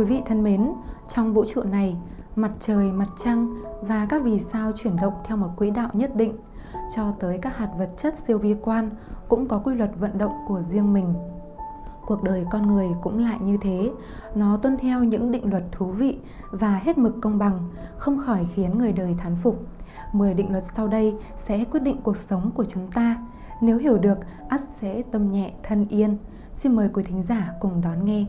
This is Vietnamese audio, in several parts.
Quý vị thân mến, trong vũ trụ này, mặt trời, mặt trăng và các vì sao chuyển động theo một quỹ đạo nhất định, cho tới các hạt vật chất siêu vi quan cũng có quy luật vận động của riêng mình. Cuộc đời con người cũng lại như thế, nó tuân theo những định luật thú vị và hết mực công bằng, không khỏi khiến người đời thán phục. 10 định luật sau đây sẽ quyết định cuộc sống của chúng ta. Nếu hiểu được, ắt sẽ tâm nhẹ thân yên. Xin mời quý thính giả cùng đón nghe.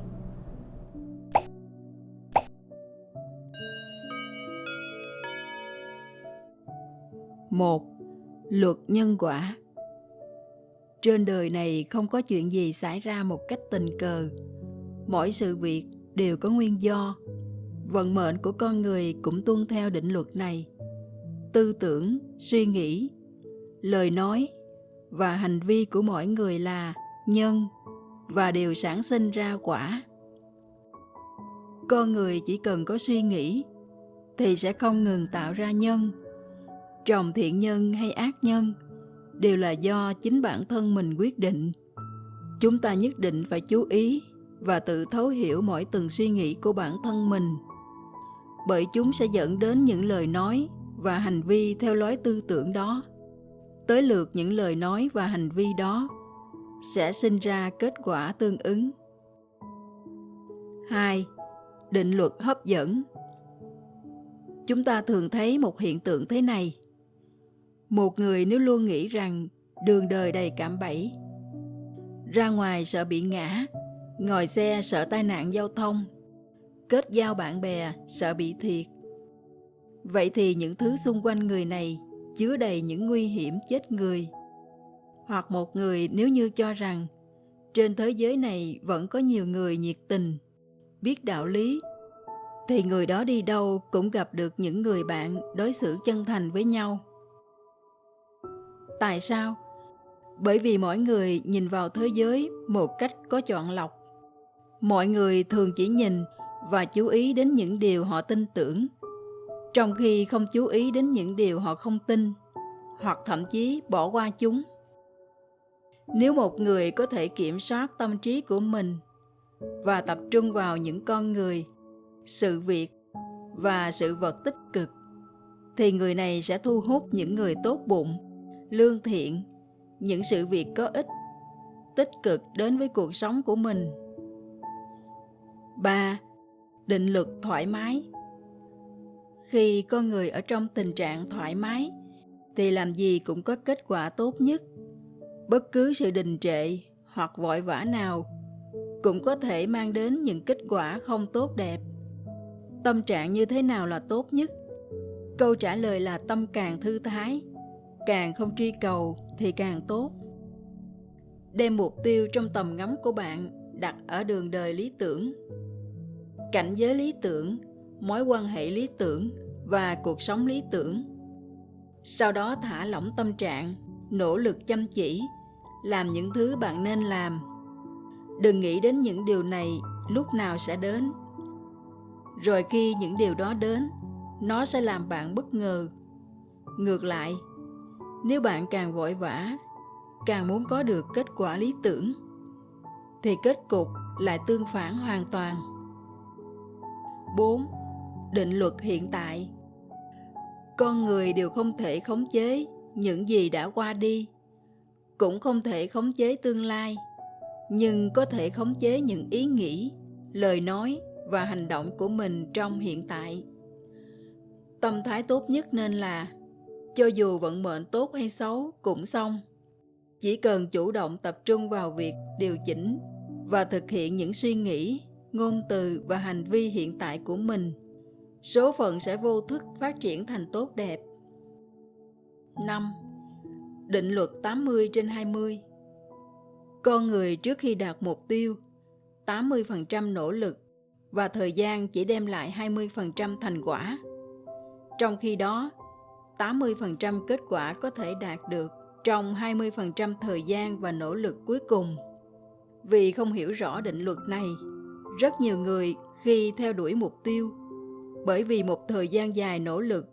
Một Luật nhân quả Trên đời này không có chuyện gì xảy ra một cách tình cờ. Mỗi sự việc đều có nguyên do. Vận mệnh của con người cũng tuân theo định luật này. Tư tưởng, suy nghĩ, lời nói và hành vi của mỗi người là nhân và đều sản sinh ra quả. Con người chỉ cần có suy nghĩ thì sẽ không ngừng tạo ra nhân trồng thiện nhân hay ác nhân đều là do chính bản thân mình quyết định chúng ta nhất định phải chú ý và tự thấu hiểu mỗi từng suy nghĩ của bản thân mình bởi chúng sẽ dẫn đến những lời nói và hành vi theo lối tư tưởng đó tới lượt những lời nói và hành vi đó sẽ sinh ra kết quả tương ứng 2. Định luật hấp dẫn Chúng ta thường thấy một hiện tượng thế này. Một người nếu luôn nghĩ rằng đường đời đầy cạm bẫy, ra ngoài sợ bị ngã, ngồi xe sợ tai nạn giao thông, kết giao bạn bè sợ bị thiệt. Vậy thì những thứ xung quanh người này chứa đầy những nguy hiểm chết người. Hoặc một người nếu như cho rằng trên thế giới này vẫn có nhiều người nhiệt tình, biết đạo lý, thì người đó đi đâu cũng gặp được những người bạn đối xử chân thành với nhau Tại sao? Bởi vì mỗi người nhìn vào thế giới một cách có chọn lọc. Mọi người thường chỉ nhìn và chú ý đến những điều họ tin tưởng, trong khi không chú ý đến những điều họ không tin, hoặc thậm chí bỏ qua chúng. Nếu một người có thể kiểm soát tâm trí của mình và tập trung vào những con người, sự việc và sự vật tích cực, thì người này sẽ thu hút những người tốt bụng lương thiện, những sự việc có ích, tích cực đến với cuộc sống của mình. 3. Định lực thoải mái Khi con người ở trong tình trạng thoải mái, thì làm gì cũng có kết quả tốt nhất. Bất cứ sự đình trệ hoặc vội vã nào cũng có thể mang đến những kết quả không tốt đẹp. Tâm trạng như thế nào là tốt nhất? Câu trả lời là tâm càng thư thái, càng không truy cầu thì càng tốt. Đem mục tiêu trong tầm ngắm của bạn đặt ở đường đời lý tưởng. Cảnh giới lý tưởng, mối quan hệ lý tưởng và cuộc sống lý tưởng. Sau đó thả lỏng tâm trạng, nỗ lực chăm chỉ, làm những thứ bạn nên làm. Đừng nghĩ đến những điều này lúc nào sẽ đến. Rồi khi những điều đó đến, nó sẽ làm bạn bất ngờ. Ngược lại nếu bạn càng vội vã càng muốn có được kết quả lý tưởng thì kết cục lại tương phản hoàn toàn 4. Định luật hiện tại Con người đều không thể khống chế những gì đã qua đi, cũng không thể khống chế tương lai, nhưng có thể khống chế những ý nghĩ, lời nói và hành động của mình trong hiện tại. Tâm thái tốt nhất nên là cho dù vận mệnh tốt hay xấu cũng xong. Chỉ cần chủ động tập trung vào việc điều chỉnh và thực hiện những suy nghĩ, ngôn từ và hành vi hiện tại của mình, số phận sẽ vô thức phát triển thành tốt đẹp. 5. Định luật 80 trên 20 Con người trước khi đạt mục tiêu, 80% nỗ lực và thời gian chỉ đem lại 20% thành quả. Trong khi đó, 80% kết quả có thể đạt được trong 20% thời gian và nỗ lực cuối cùng. Vì không hiểu rõ định luật này, rất nhiều người khi theo đuổi mục tiêu, bởi vì một thời gian dài nỗ lực,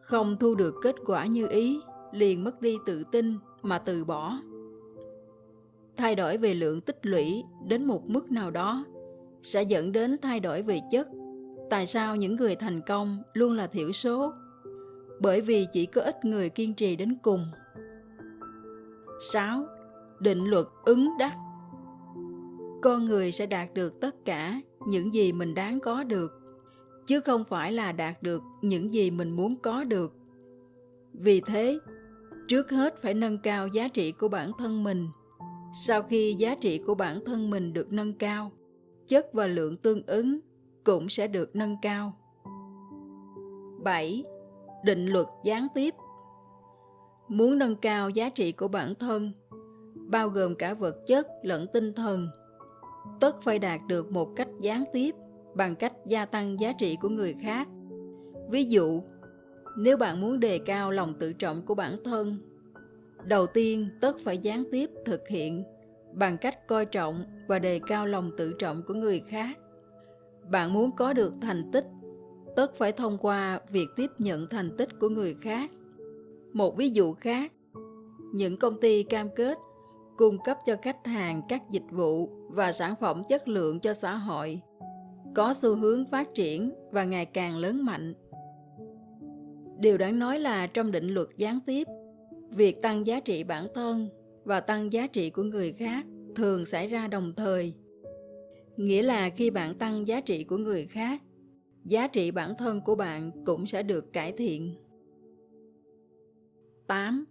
không thu được kết quả như ý, liền mất đi tự tin mà từ bỏ. Thay đổi về lượng tích lũy đến một mức nào đó sẽ dẫn đến thay đổi về chất. Tại sao những người thành công luôn là thiểu số? Bởi vì chỉ có ít người kiên trì đến cùng. 6. Định luật ứng đắc Con người sẽ đạt được tất cả những gì mình đáng có được, chứ không phải là đạt được những gì mình muốn có được. Vì thế, trước hết phải nâng cao giá trị của bản thân mình. Sau khi giá trị của bản thân mình được nâng cao, chất và lượng tương ứng cũng sẽ được nâng cao. 7. Định luật gián tiếp Muốn nâng cao giá trị của bản thân, bao gồm cả vật chất lẫn tinh thần, tất phải đạt được một cách gián tiếp bằng cách gia tăng giá trị của người khác. Ví dụ, nếu bạn muốn đề cao lòng tự trọng của bản thân, đầu tiên tất phải gián tiếp thực hiện bằng cách coi trọng và đề cao lòng tự trọng của người khác. Bạn muốn có được thành tích, tất phải thông qua việc tiếp nhận thành tích của người khác. Một ví dụ khác, những công ty cam kết cung cấp cho khách hàng các dịch vụ và sản phẩm chất lượng cho xã hội có xu hướng phát triển và ngày càng lớn mạnh. Điều đáng nói là trong định luật gián tiếp, việc tăng giá trị bản thân và tăng giá trị của người khác thường xảy ra đồng thời. Nghĩa là khi bạn tăng giá trị của người khác, giá trị bản thân của bạn cũng sẽ được cải thiện. 8.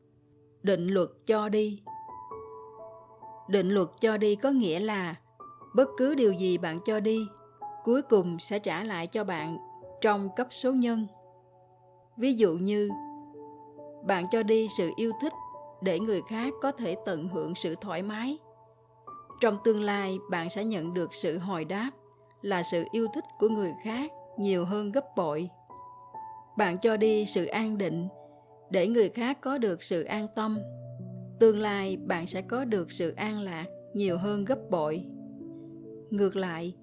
Định luật cho đi Định luật cho đi có nghĩa là bất cứ điều gì bạn cho đi, cuối cùng sẽ trả lại cho bạn trong cấp số nhân. Ví dụ như bạn cho đi sự yêu thích để người khác có thể tận hưởng sự thoải mái. Trong tương lai, bạn sẽ nhận được sự hồi đáp là sự yêu thích của người khác nhiều hơn gấp bội. Bạn cho đi sự an định để người khác có được sự an tâm. Tương lai bạn sẽ có được sự an lạc nhiều hơn gấp bội. Ngược lại,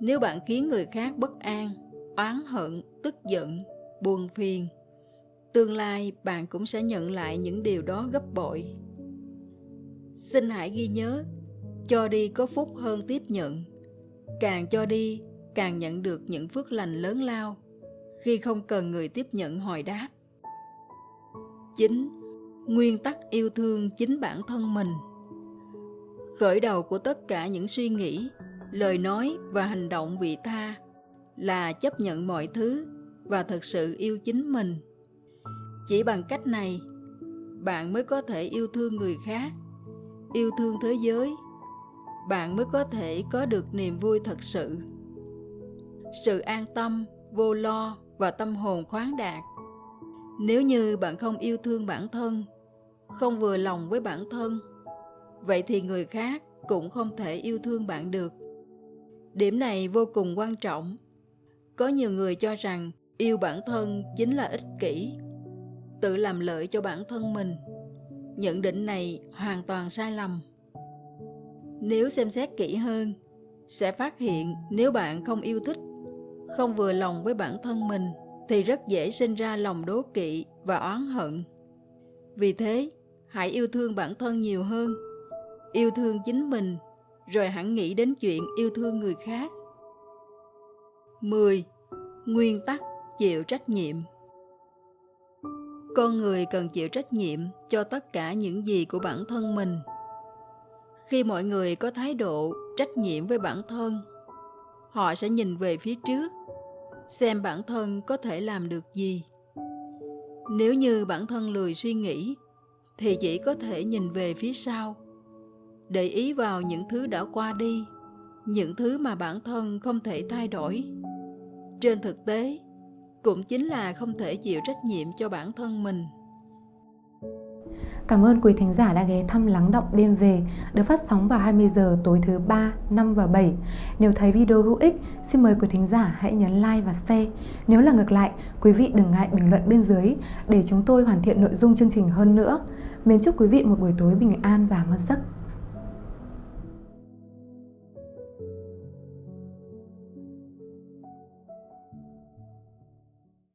nếu bạn khiến người khác bất an, oán hận, tức giận, buồn phiền, tương lai bạn cũng sẽ nhận lại những điều đó gấp bội. Xin hãy ghi nhớ, cho đi có phúc hơn tiếp nhận. Càng cho đi, càng nhận được những phước lành lớn lao khi không cần người tiếp nhận hồi đáp. 9. Nguyên tắc yêu thương chính bản thân mình Khởi đầu của tất cả những suy nghĩ, lời nói và hành động vị tha là chấp nhận mọi thứ và thật sự yêu chính mình. Chỉ bằng cách này, bạn mới có thể yêu thương người khác, yêu thương thế giới. Bạn mới có thể có được niềm vui thật sự. Sự an tâm, vô lo và tâm hồn khoáng đạt. Nếu như bạn không yêu thương bản thân không vừa lòng với bản thân vậy thì người khác cũng không thể yêu thương bạn được. Điểm này vô cùng quan trọng. Có nhiều người cho rằng yêu bản thân chính là ích kỷ tự làm lợi cho bản thân mình. Nhận định này hoàn toàn sai lầm. Nếu xem xét kỹ hơn sẽ phát hiện nếu bạn không yêu thích không vừa lòng với bản thân mình thì rất dễ sinh ra lòng đố kỵ và oán hận. Vì thế, hãy yêu thương bản thân nhiều hơn, yêu thương chính mình, rồi hẳn nghĩ đến chuyện yêu thương người khác. 10. Nguyên tắc chịu trách nhiệm Con người cần chịu trách nhiệm cho tất cả những gì của bản thân mình. Khi mọi người có thái độ trách nhiệm với bản thân, họ sẽ nhìn về phía trước xem bản thân có thể làm được gì. Nếu như bản thân lười suy nghĩ, thì chỉ có thể nhìn về phía sau, để ý vào những thứ đã qua đi, những thứ mà bản thân không thể thay đổi. Trên thực tế, cũng chính là không thể chịu trách nhiệm cho bản thân mình. Cảm ơn quý thính giả đã ghé thăm Lắng Động Đêm Về được phát sóng vào 20 giờ tối thứ 3, 5 và 7. Nếu thấy video hữu ích, xin mời quý thính giả hãy nhấn like và share. Nếu là ngược lại, quý vị đừng ngại bình luận bên dưới để chúng tôi hoàn thiện nội dung chương trình hơn nữa. Mến chúc quý vị một buổi tối bình an và ngon giấc.